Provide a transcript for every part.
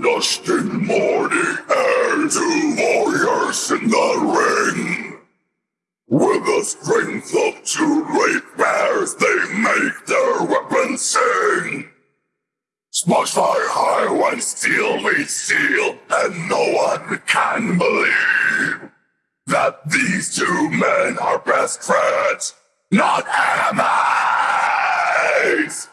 In morning air, two warriors in the ring. With the strength of two great bears, they make their weapons sing. Sparks fly high when steel meets steel, and no one can believe that these two men are best friends, not enemies.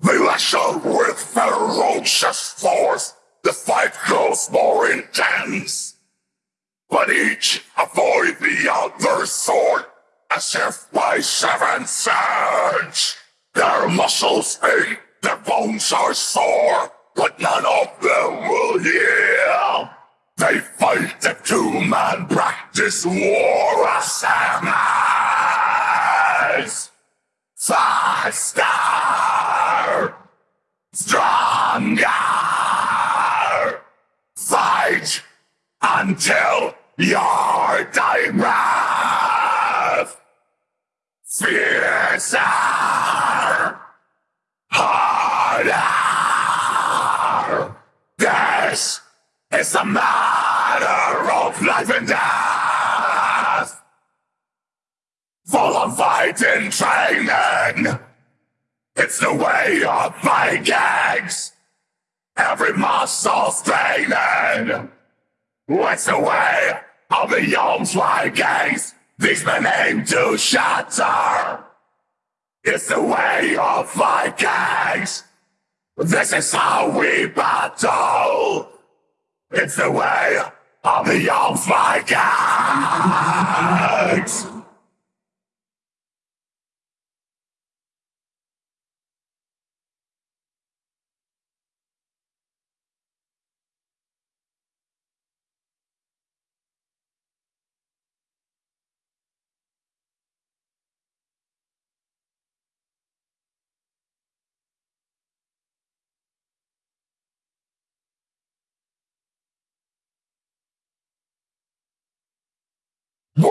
They lash out with ferocious force. The fight grows more intense. But each avoid the other's sword as if by seven surge. Their muscles ache, their bones are sore, but none of them will heal. They fight the two-man practice war as enemies. Faster! Stronger! Fight until your dying breath! Fiercer! Harder! This is a matter of life and death! Full of fighting training! It's the way of Vikings! Every muscle straining! It's the way of the young Vikings! These men aim to shatter! It's the way of Vikings! This is how we battle! It's the way of the young Vikings!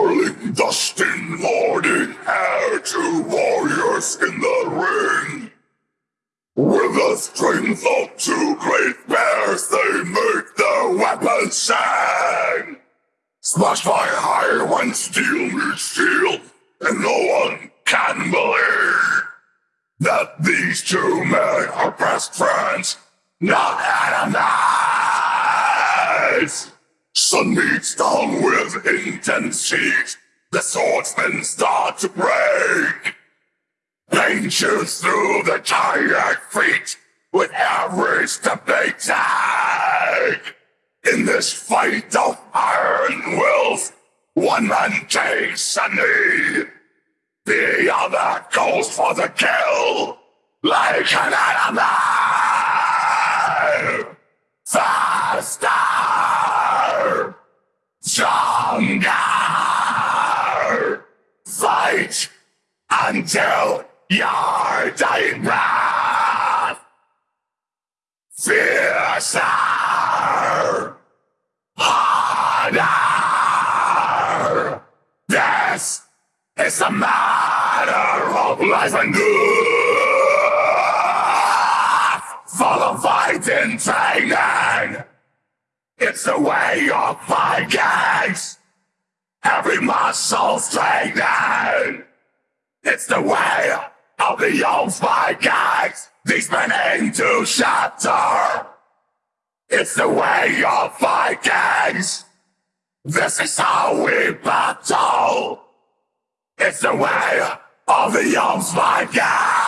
Whirling dust in morning air, two warriors in the ring. With the strength of two great bears, they make their weapons sing. Smash by high when steel meets steel, and no one can believe that these two men are best friends, not enemies. Sun beats down with intense heat. The swordsmen start to break. Pain shoots through the tired feet with every step they take. In this fight of iron wills, one man takes a knee. The other goes for the kill, like an animal. Faster! Stronger! Fight until your dying breath! Fiercer! Harder! This is a matter of life and death! Full of fighting training! It's the way of Vikings! Every muscle straining! It's the way of the old Vikings! These men aim to shatter! It's the way of Vikings! This is how we battle! It's the way of the young Vikings!